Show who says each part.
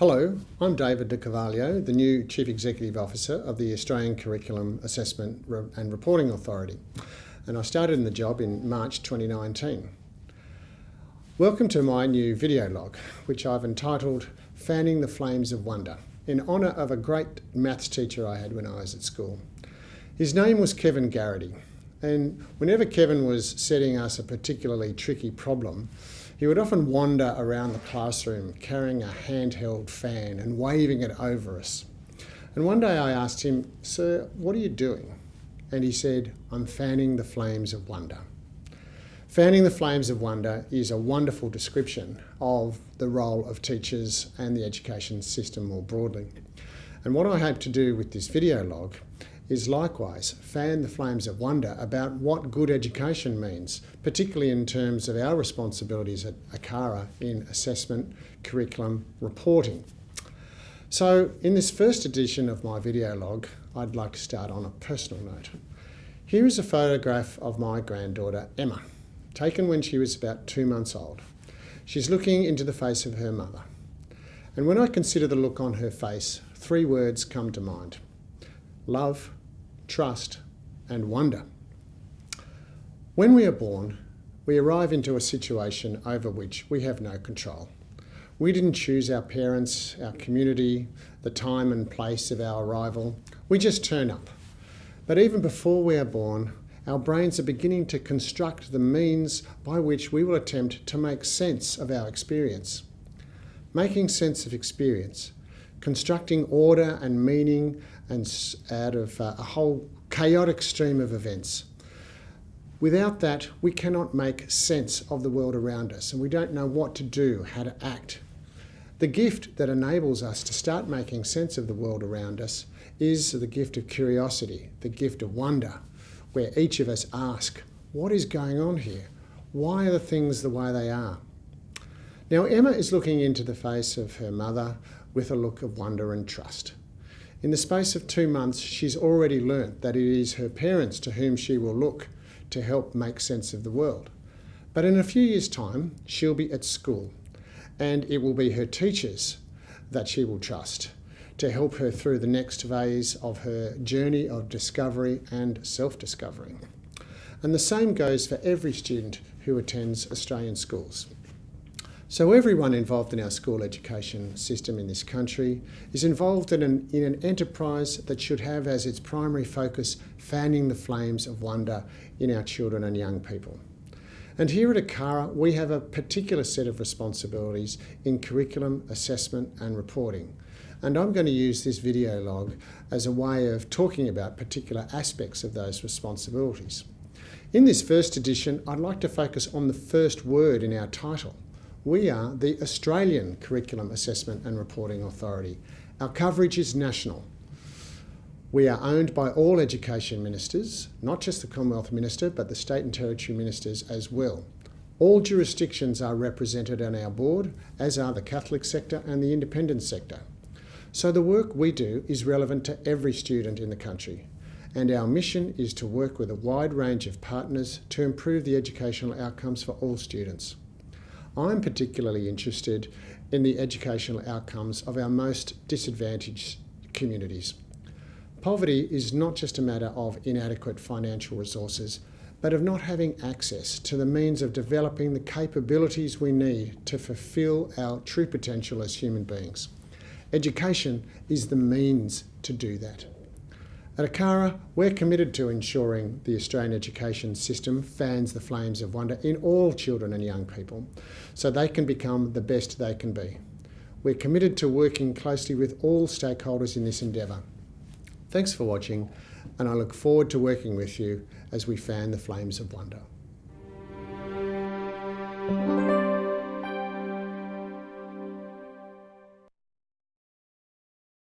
Speaker 1: Hello, I'm David De the new Chief Executive Officer of the Australian Curriculum Assessment and Reporting Authority, and I started in the job in March 2019. Welcome to my new video log, which I've entitled Fanning the Flames of Wonder, in honour of a great maths teacher I had when I was at school. His name was Kevin Garrity, and whenever Kevin was setting us a particularly tricky problem, he would often wander around the classroom carrying a handheld fan and waving it over us. And one day I asked him, Sir, what are you doing? And he said, I'm fanning the flames of wonder. Fanning the flames of wonder is a wonderful description of the role of teachers and the education system more broadly. And what I hope to do with this video log is likewise fan the flames of wonder about what good education means, particularly in terms of our responsibilities at ACARA in assessment, curriculum, reporting. So in this first edition of my video log, I'd like to start on a personal note. Here is a photograph of my granddaughter, Emma, taken when she was about two months old. She's looking into the face of her mother. And when I consider the look on her face, three words come to mind. Love, trust, and wonder. When we are born, we arrive into a situation over which we have no control. We didn't choose our parents, our community, the time and place of our arrival. We just turn up. But even before we are born, our brains are beginning to construct the means by which we will attempt to make sense of our experience. Making sense of experience, constructing order and meaning and out of uh, a whole chaotic stream of events. Without that, we cannot make sense of the world around us and we don't know what to do, how to act. The gift that enables us to start making sense of the world around us is the gift of curiosity, the gift of wonder, where each of us ask, what is going on here? Why are the things the way they are? Now, Emma is looking into the face of her mother with a look of wonder and trust. In the space of two months, she's already learnt that it is her parents to whom she will look to help make sense of the world. But in a few years' time, she'll be at school, and it will be her teachers that she will trust to help her through the next phase of her journey of discovery and self-discovery. And the same goes for every student who attends Australian schools. So everyone involved in our school education system in this country is involved in an, in an enterprise that should have as its primary focus fanning the flames of wonder in our children and young people. And here at ACARA, we have a particular set of responsibilities in curriculum, assessment and reporting. And I'm going to use this video log as a way of talking about particular aspects of those responsibilities. In this first edition, I'd like to focus on the first word in our title, we are the Australian Curriculum Assessment and Reporting Authority. Our coverage is national. We are owned by all education ministers, not just the Commonwealth Minister, but the state and territory ministers as well. All jurisdictions are represented on our board, as are the Catholic sector and the independent sector. So the work we do is relevant to every student in the country. And our mission is to work with a wide range of partners to improve the educational outcomes for all students. I'm particularly interested in the educational outcomes of our most disadvantaged communities. Poverty is not just a matter of inadequate financial resources, but of not having access to the means of developing the capabilities we need to fulfil our true potential as human beings. Education is the means to do that. At ACARA, we're committed to ensuring the Australian education system fans the flames of wonder in all children and young people so they can become the best they can be. We're committed to working closely with all stakeholders in this endeavour. Thanks for watching and I look forward to working with you as we fan the flames of wonder.